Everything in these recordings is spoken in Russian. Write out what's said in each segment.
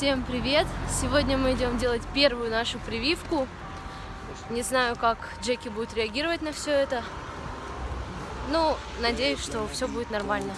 Всем привет! Сегодня мы идем делать первую нашу прививку. Не знаю, как Джеки будет реагировать на все это. Ну, надеюсь, что все будет нормально.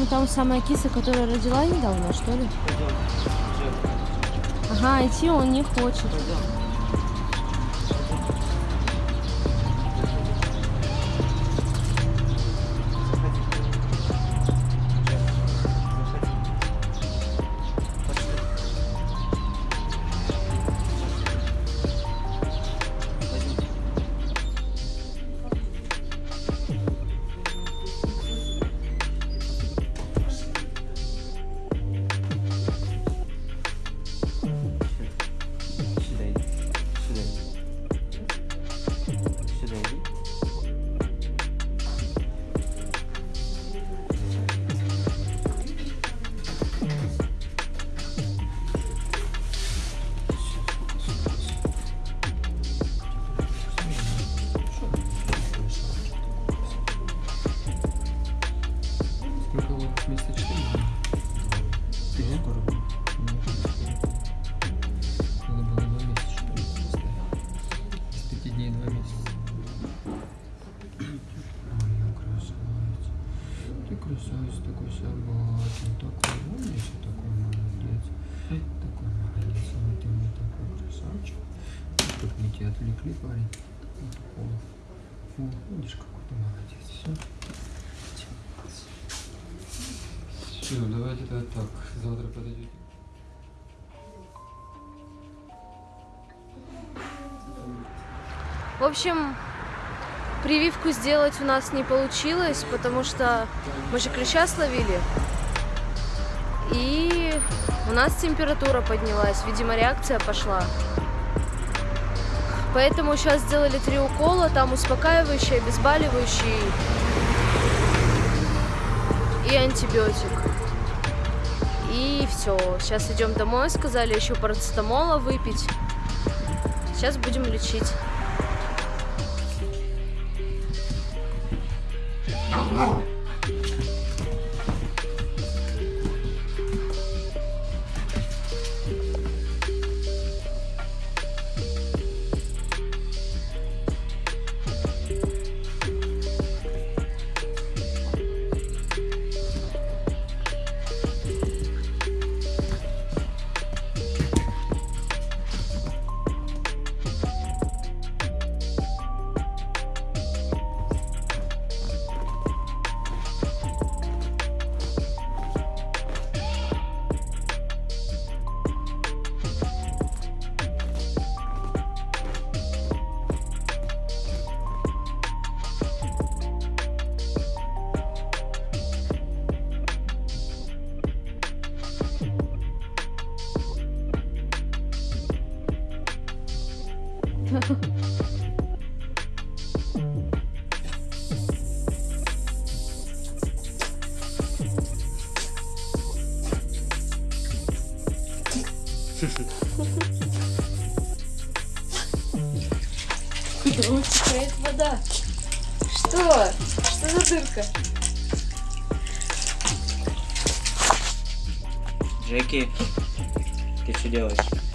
По-моему, там самая киса, которая родила недавно, что ли? Ага, идти он не хочет. Сюда Ты красавица, такой собачий, такой умнейший, такой молодец. Такой молодец, вот ты мне такой красавчик. Тут мы тебя отвлекли, парень. Вот такого. О, видишь, какой ты молодец. Все. Все, давайте тогда так. Завтра подойдете. В общем, прививку сделать у нас не получилось, потому что мы же клеща словили. И у нас температура поднялась, видимо, реакция пошла. Поэтому сейчас сделали три укола, там успокаивающий, обезболивающий и антибиотик. И все. Сейчас идем домой, сказали еще парацетамола выпить. Сейчас будем лечить. ¡No, no! Куда утекает вода? Что? Что за дырка? Джеки, ты что делаешь?